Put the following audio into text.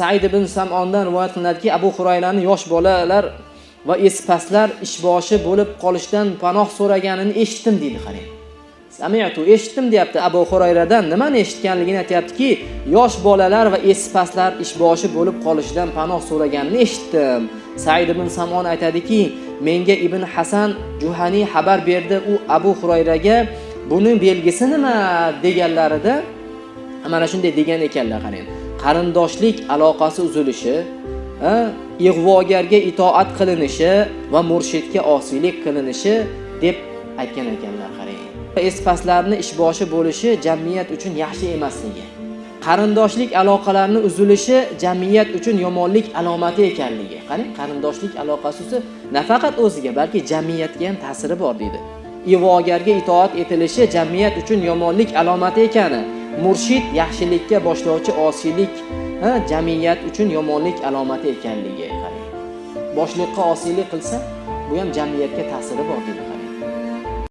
said ibn samondan rivoyat qilinadiki abu hurayrani yosh bolalar va espaslar ishboshi bo'lib qolishdan panoh so'raganini eshitdim deydi qarang. Samiatu eshitdim deyapti. Abu hurayradan nimani eshitganligini aytyaptiki yosh bolalar va espaslar ishboshi bo'lib qolishidan panoh so'raganini eshitdim. Said ibn samon aytadiki menga ibn hasan juhaniy xabar berdi. U abu hurayraga buni belgisi nima? deganlarida mana shunday degan ekanlar qarang. Qarindoshlik aloqasi uzilishi ig'vogarga itoat qilinishi va murshidga osiylik qilinishi deb aytgan ekanlar qarang. Espaslarni ishboshi bo'lishi jamiyat uchun yaxshi emasligi. Qarindoshlik aloqalarini uzilishi jamiyat uchun yomonlik alomati ekanligi. Qarang qarindoshlik aloqasi nafaqat o'ziga balki jamiyatga ham ta'siri bor dedi. ig'vogarga itoat etilishi jamiyat uchun yomonlik alomati ekani murshid yaxshilikka boshlovchi osiylik jamiyat uchun yomonlik alomati ekanligi qarang boshliqqa osiylik qilsa bu ham jamiyatga ta'siri bor deb qarang